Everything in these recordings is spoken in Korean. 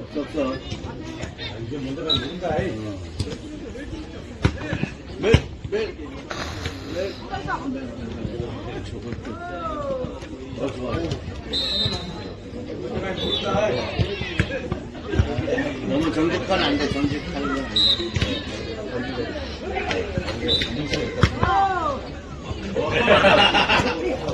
없어 없어. 이제 먼저가 누군가 해. 몇, 몇, 몇. 저것도. 어, 좋아. 먼저가 누군가 해. 너무 정직하면 안 돼, 정직하면 안 돼. 왜, oh my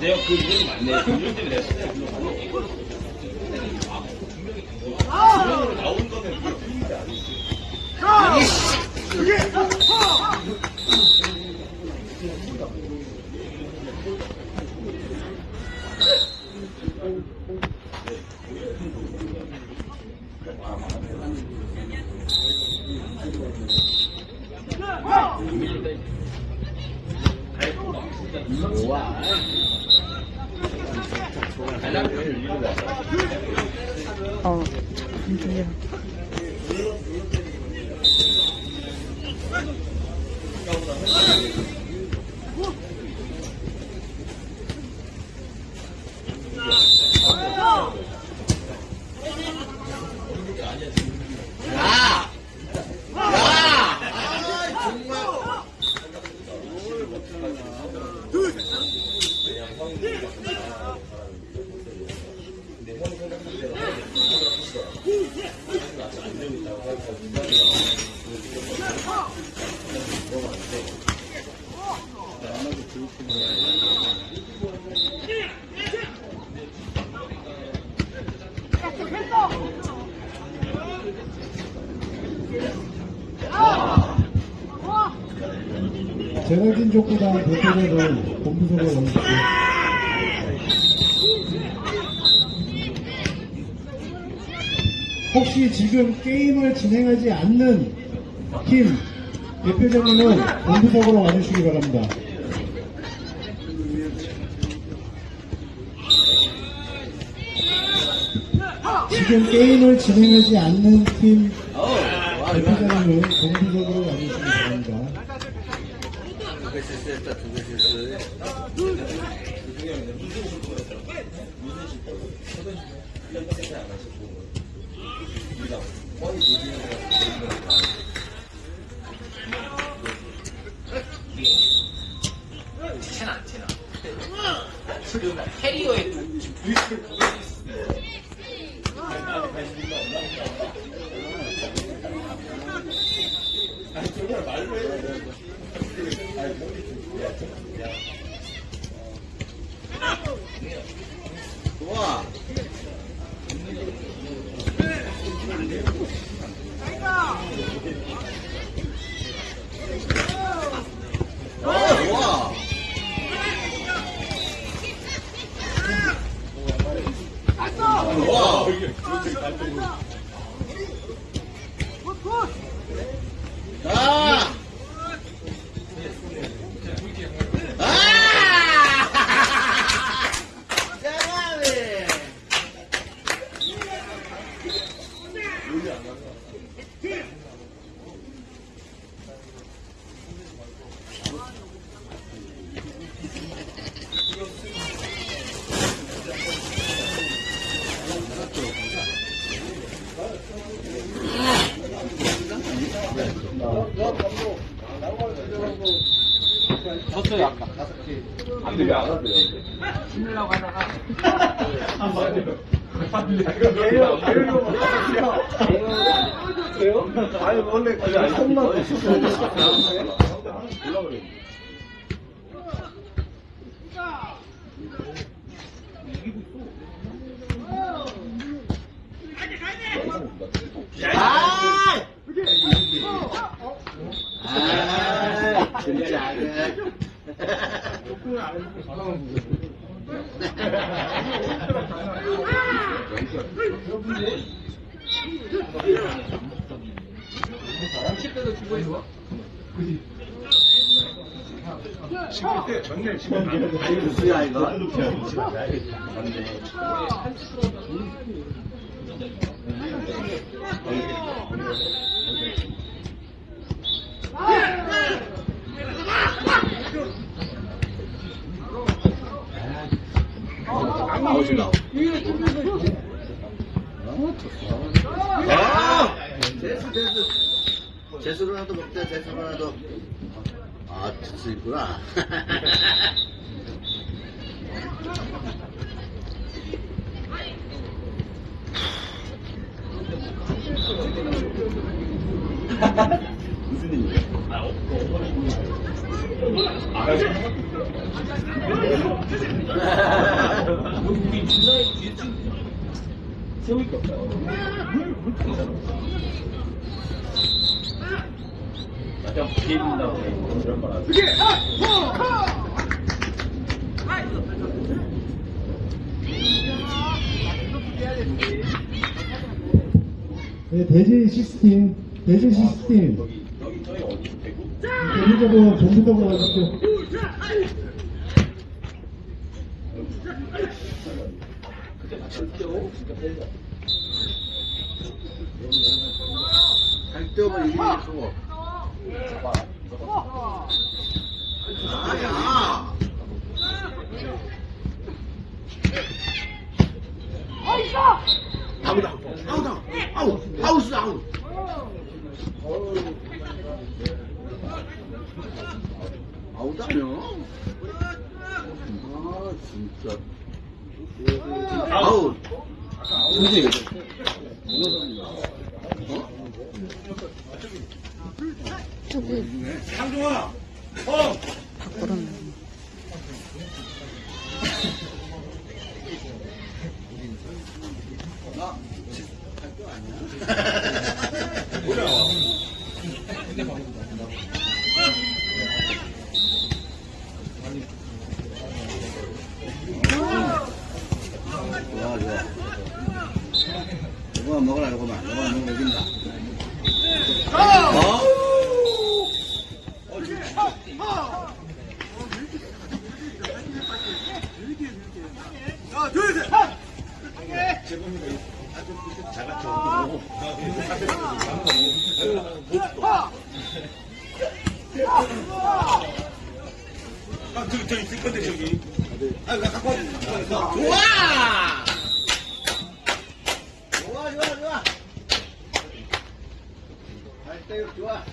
내가 그 이름이 맞네. 그 이름 때문에 내가 진짜. 분명으로 나온 거는 그게 아니지. 좋아. Hey. 제너진 족구단 대표자를 본부석으로 넘기고 혹시 지금 게임을 진행하지 않는 팀 대표자님은 본부석으로 와주시기 바랍니다. 지금 게임을 진행하지 않는 팀 대표자님은 본부석으로 와주시기 바랍니다. 두개 실수했다, 두개 실수. 티나 안 티나. 지금 캐리어에 좋아. 어, 좋아. 좋아. 아! 아! 잘 两个。 그래요? 아 니 원래 그냥 손만 아! 아, 진짜. 무슨야 이거? 아웃이다. 아! 됐어, 됐어. 제수로라도 먹자, 제수로라도. 아, 됐어, 있구나. 무슨 일이에요? 우리 주사에 뒤에 게없 네, 대지 시스템, 대지 시스템. 여기 저희 어디 전부적으로 가지고 그때 같이 뛰어. 진짜 빼자. 갈등을 이기는 거. 진짜. 아웃. 좋아, 좋아. 이거만 먹으라, 이거만. 이거만 먹으면 이긴다. 어우! 좋아! 좋아, 좋아, 좋아. 발대육 좋아.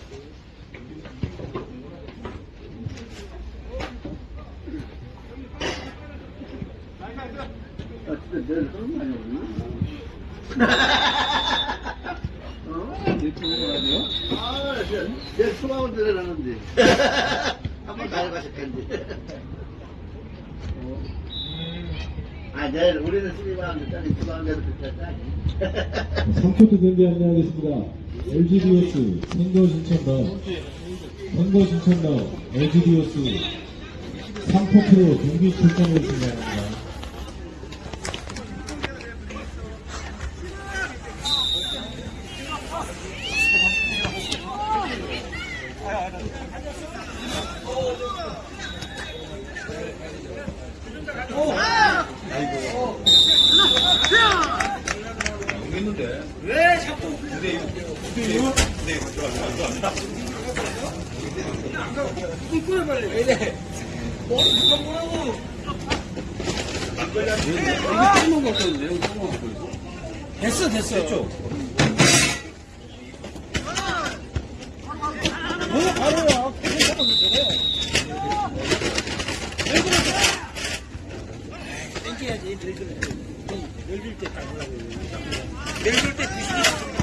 아, 진짜 내일 그런 거 아니야, 어? 이렇게 먹으면 안 돼요? 아, 내일 수강원 들어가는데. 한번 가져가실 텐데. 아, 내일 우리는 12만 원 짜리 수강원대로 그렇게 3쿼터 경기 안내하겠습니다. LGDS 선거 신청당, 선거 신청당 LGDS 3쿼터로 경기 출전을 진행합니다. 됐어 됐어 됐죠? 넓을 때. 늙을 때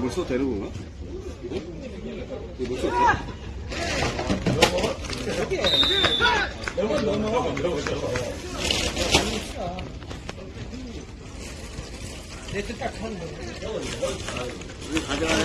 거써 되는 건가? 이거 써 돼? 내뜻딱 하는 거 우리 가져가네.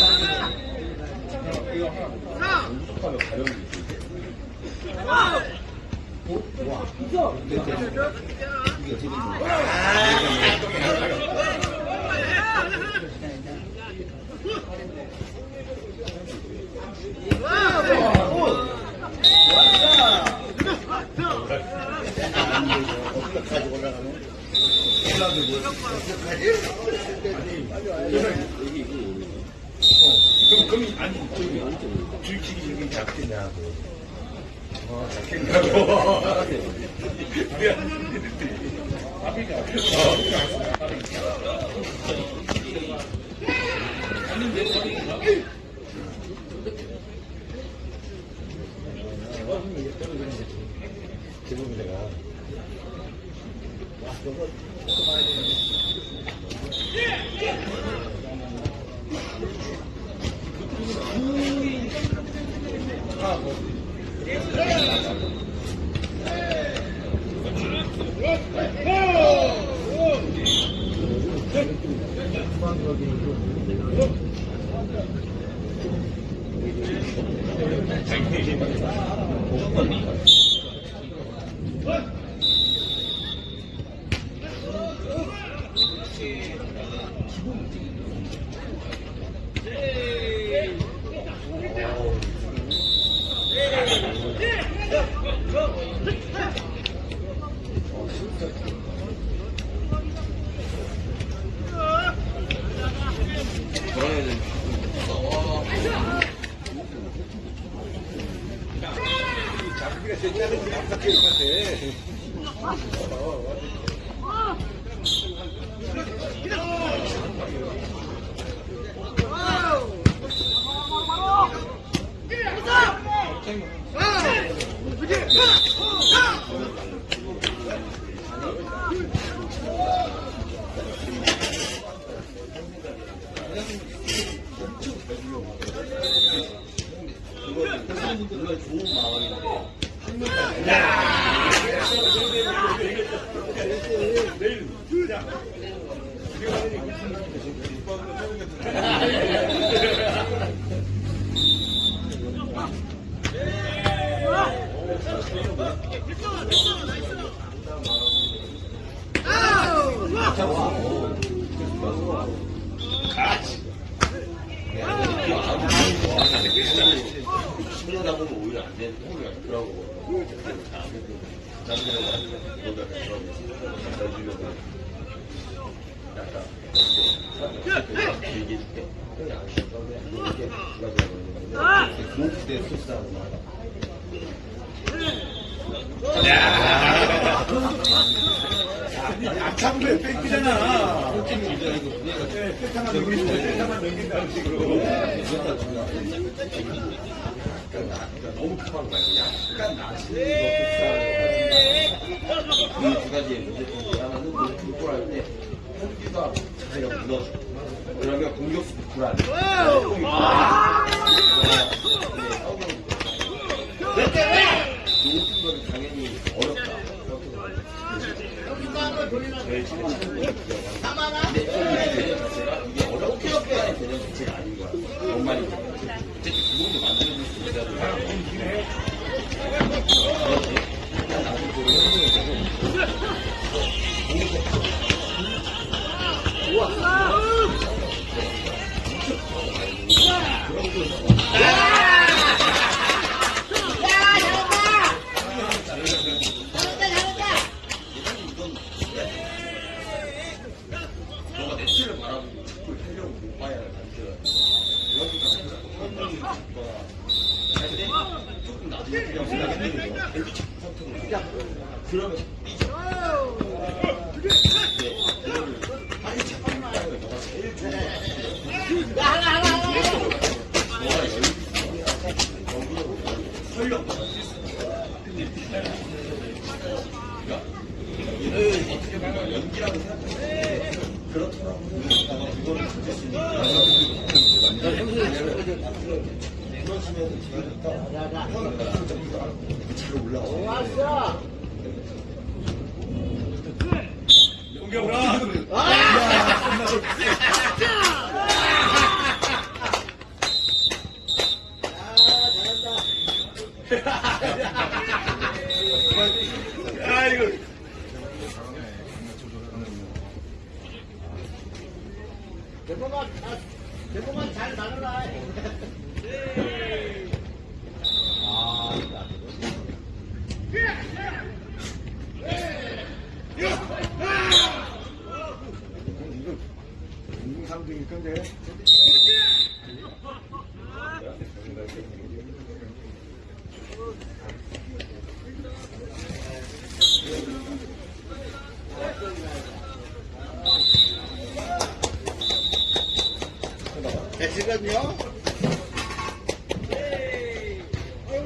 그럼 아니 저기 줄치기 저기 잡겠냐고. 어 잡겠냐고. 지금 내가 신뢰다 아까 나시네 먹고 싶다. 가지의 문제 중에 하나는 그걸 알때 현기가 자기가 무너져. 여기가 공격수 불안. 당연히 어렵다. 올라와. 연결